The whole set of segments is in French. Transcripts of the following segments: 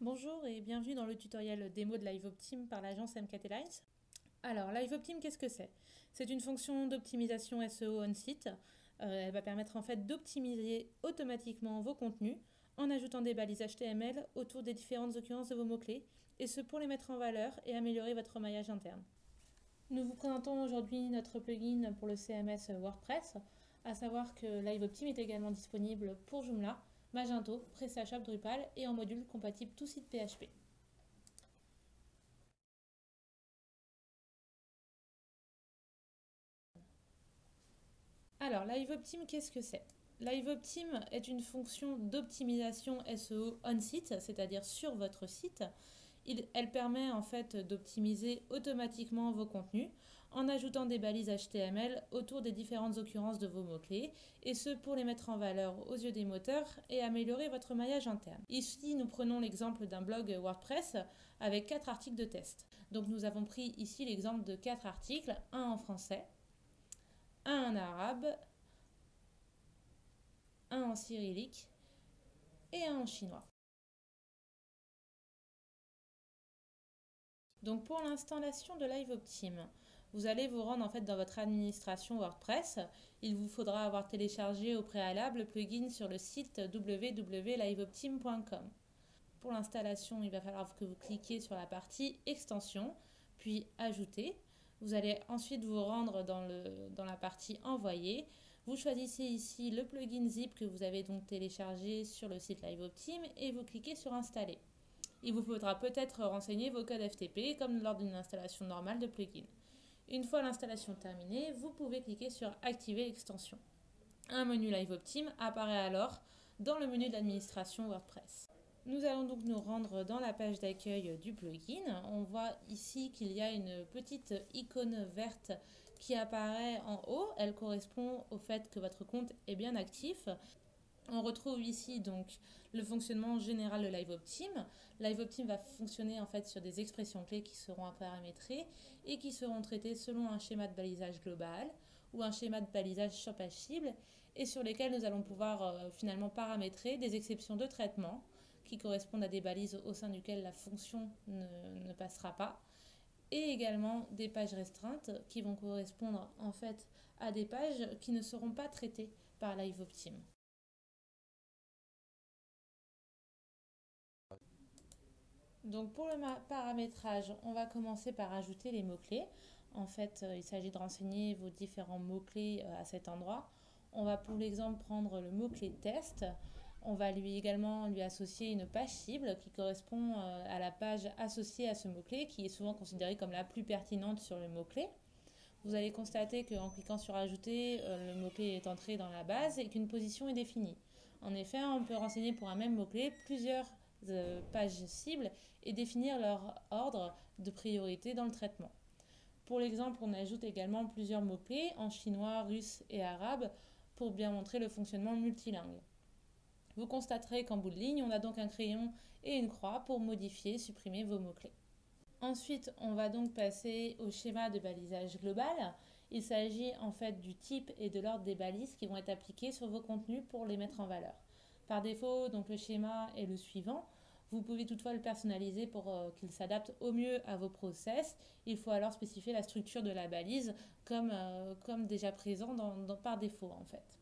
Bonjour et bienvenue dans le tutoriel démo de LiveOptim par l'agence MKT Lines. Alors, LiveOptim, qu'est-ce que c'est? C'est une fonction d'optimisation SEO on-site. Euh, elle va permettre en fait d'optimiser automatiquement vos contenus en ajoutant des balises HTML autour des différentes occurrences de vos mots-clés, et ce pour les mettre en valeur et améliorer votre maillage interne. Nous vous présentons aujourd'hui notre plugin pour le CMS WordPress, à savoir que LiveOptim est également disponible pour Joomla, Magento, PrestaShop, Drupal et en module compatible tout site PHP. Alors, LiveOptim, qu'est-ce que c'est? LiveOptim est une fonction d'optimisation SEO on-site, c'est-à-dire sur votre site. Elle permet en fait d'optimiser automatiquement vos contenus en ajoutant des balises HTML autour des différentes occurrences de vos mots-clés, et ce pour les mettre en valeur aux yeux des moteurs et améliorer votre maillage interne. Ici, nous prenons l'exemple d'un blog WordPress avec quatre articles de test. Donc nous avons pris ici l'exemple de quatre articles, un en français, un en arabe, un en cyrillique et un en chinois. Donc pour l'installation de LiveOptim, vous allez vous rendre en fait dans votre administration WordPress. Il vous faudra avoir téléchargé au préalable le plugin sur le site www.liveoptim.com. Pour l'installation, il va falloir que vous cliquiez sur la partie extension, puis ajouter. Vous allez ensuite vous rendre dans, la partie envoyer. Vous choisissez ici le plugin zip que vous avez donc téléchargé sur le site LiveOptim et vous cliquez sur installer. Il vous faudra peut-être renseigner vos codes FTP comme lors d'une installation normale de plugin. Une fois l'installation terminée, vous pouvez cliquer sur Activer l'extension. Un menu LiveOptim apparaît alors dans le menu d'administration WordPress. Nous allons donc nous rendre dans la page d'accueil du plugin. On voit ici qu'il y a une petite icône verte qui apparaît en haut. Elle correspond au fait que votre compte est bien actif. On retrouve ici donc le fonctionnement général de LiveOptim. LiveOptim va fonctionner en fait sur des expressions clés qui seront paramétrées et qui seront traitées selon un schéma de balisage global ou un schéma de balisage sur page cible et sur lesquels nous allons pouvoir euh, finalement paramétrer des exceptions de traitement qui correspondent à des balises au sein duquel la fonction ne, ne passera pas et également des pages restreintes qui vont correspondre en fait à des pages qui ne seront pas traitées par LiveOptim. Donc pour le paramétrage, on va commencer par ajouter les mots-clés. En fait, euh, il s'agit de renseigner vos différents mots-clés euh, à cet endroit. On va pour l'exemple prendre le mot-clé test. On va lui également lui associer une page cible qui correspond euh, à la page associée à ce mot-clé, qui est souvent considérée comme la plus pertinente sur le mot-clé. Vous allez constater qu'en cliquant sur Ajouter, le mot-clé est entré dans la base et qu'une position est définie. En effet, on peut renseigner pour un même mot-clé plusieurs pages cibles et définir leur ordre de priorité dans le traitement. Pour l'exemple, on ajoute également plusieurs mots-clés en chinois, russe et arabe pour bien montrer le fonctionnement multilingue. Vous constaterez qu'en bout de ligne, on a donc un crayon et une croix pour modifier, supprimer vos mots-clés. Ensuite, on va donc passer au schéma de balisage global. Il s'agit en fait du type et de l'ordre des balises qui vont être appliquées sur vos contenus pour les mettre en valeur. Par défaut, donc le schéma est le suivant. Vous pouvez toutefois le personnaliser pour euh, qu'il s'adapte au mieux à vos process. Il faut alors spécifier la structure de la balise comme, euh, déjà présent par défaut en fait.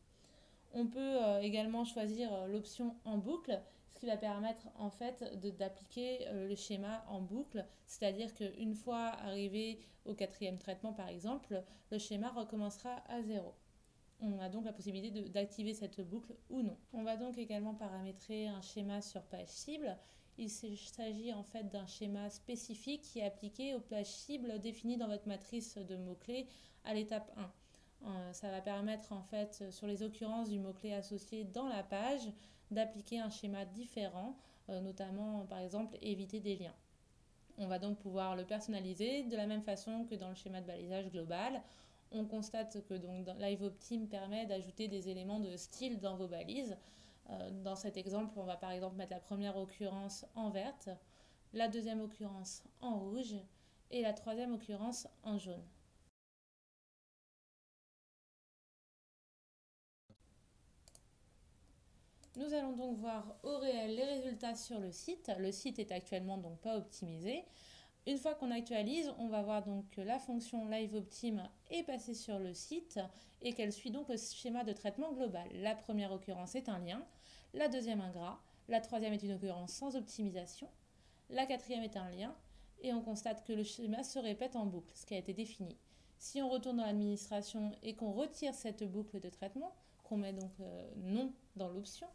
On peut euh, également choisir l'option en boucle, ce qui va permettre en fait d'appliquer le schéma en boucle, c'est-à-dire qu'une fois arrivé au quatrième traitement par exemple, le schéma recommencera à zéro. On a donc la possibilité d'activer cette boucle ou non. On va donc également paramétrer un schéma sur page cible. Il s'agit en fait d'un schéma spécifique qui est appliqué aux pages cibles définies dans votre matrice de mots-clés à l'étape 1. Euh, ça va permettre en fait sur les occurrences du mot-clé associé dans la page d'appliquer un schéma différent, euh, notamment par exemple éviter des liens. On va donc pouvoir le personnaliser de la même façon que dans le schéma de balisage global on constate que donc, LiveOptim permet d'ajouter des éléments de style dans vos balises. Euh, dans cet exemple, on va par exemple mettre la première occurrence en verte, la deuxième occurrence en rouge et la troisième occurrence en jaune. Nous allons donc voir au réel les résultats sur le site. Le site est actuellement donc pas optimisé. Une fois qu'on actualise, on va voir donc que la fonction LiveOptim est passée sur le site et qu'elle suit donc le schéma de traitement global. La première occurrence est un lien, la deuxième un gras, la troisième est une occurrence sans optimisation, la quatrième est un lien et on constate que le schéma se répète en boucle, ce qui a été défini. Si on retourne dans l'administration et qu'on retire cette boucle de traitement, qu'on met donc euh, non dans l'option,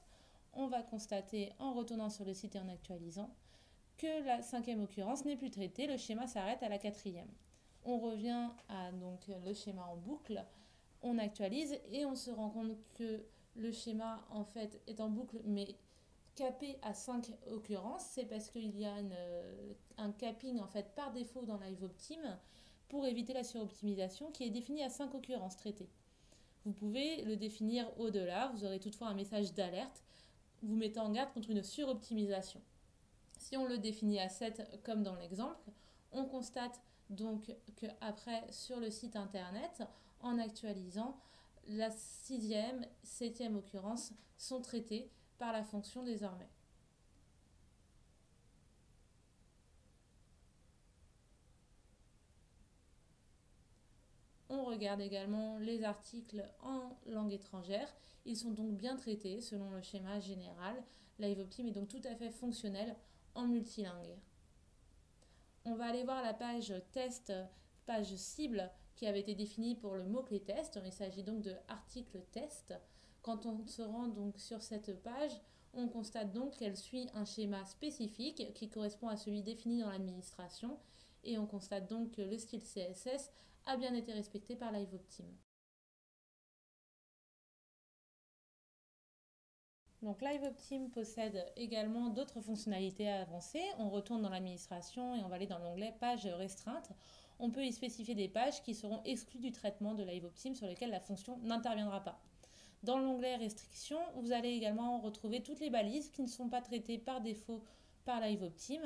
on va constater en retournant sur le site et en actualisant la cinquième occurrence n'est plus traitée, le schéma s'arrête à la quatrième. On revient à donc le schéma en boucle, on actualise et on se rend compte que le schéma en fait est en boucle mais capé à 5 occurrences, c'est parce qu'il y a un capping en fait par défaut dans LiveOptim pour éviter la suroptimisation qui est défini à 5 occurrences traitées. Vous pouvez le définir au-delà, vous aurez toutefois un message d'alerte vous mettant en garde contre une suroptimisation. Si on le définit à 7 comme dans l'exemple, on constate donc qu'après sur le site internet, en actualisant, la sixième, septième occurrence sont traitées par la fonction désormais. On regarde également les articles en langue étrangère. Ils sont donc bien traités selon le schéma général. LiveOptim est donc tout à fait fonctionnel en multilingue. On va aller voir la page test, page cible qui avait été définie pour le mot-clé test. Il s'agit donc de article test. Quand on se rend donc sur cette page, on constate donc qu'elle suit un schéma spécifique qui correspond à celui défini dans l'administration et on constate donc que le style CSS a bien été respecté par LiveOptim. Donc LiveOptim possède également d'autres fonctionnalités avancées. On retourne dans l'administration et on va aller dans l'onglet Pages restreintes. On peut y spécifier des pages qui seront exclues du traitement de LiveOptim sur lesquelles la fonction n'interviendra pas. Dans l'onglet Restrictions, vous allez également retrouver toutes les balises qui ne sont pas traitées par défaut par LiveOptim,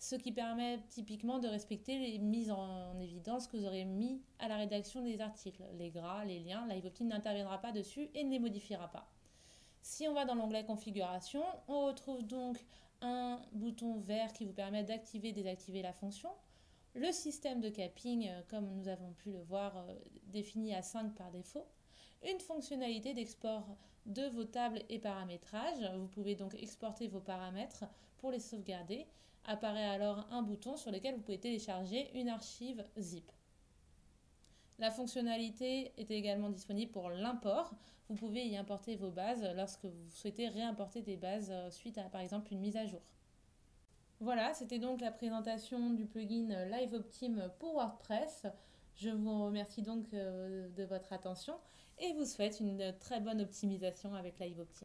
ce qui permet typiquement de respecter les mises en évidence que vous aurez mis à la rédaction des articles. Les gras, les liens, LiveOptim n'interviendra pas dessus et ne les modifiera pas. Si on va dans l'onglet configuration, on retrouve donc un bouton vert qui vous permet d'activer et désactiver la fonction. Le système de capping, euh, comme nous avons pu le voir, euh, défini à 5 par défaut. Une fonctionnalité d'export de vos tables et paramétrages. Vous pouvez donc exporter vos paramètres pour les sauvegarder. Apparaît alors un bouton sur lequel vous pouvez télécharger une archive zip. La fonctionnalité est également disponible pour l'import. Vous pouvez y importer vos bases lorsque vous souhaitez réimporter des bases euh, suite à par exemple une mise à jour. Voilà, c'était donc la présentation du plugin LiveOptim pour WordPress. Je vous remercie donc euh, de votre attention et vous souhaite une très bonne optimisation avec LiveOptim.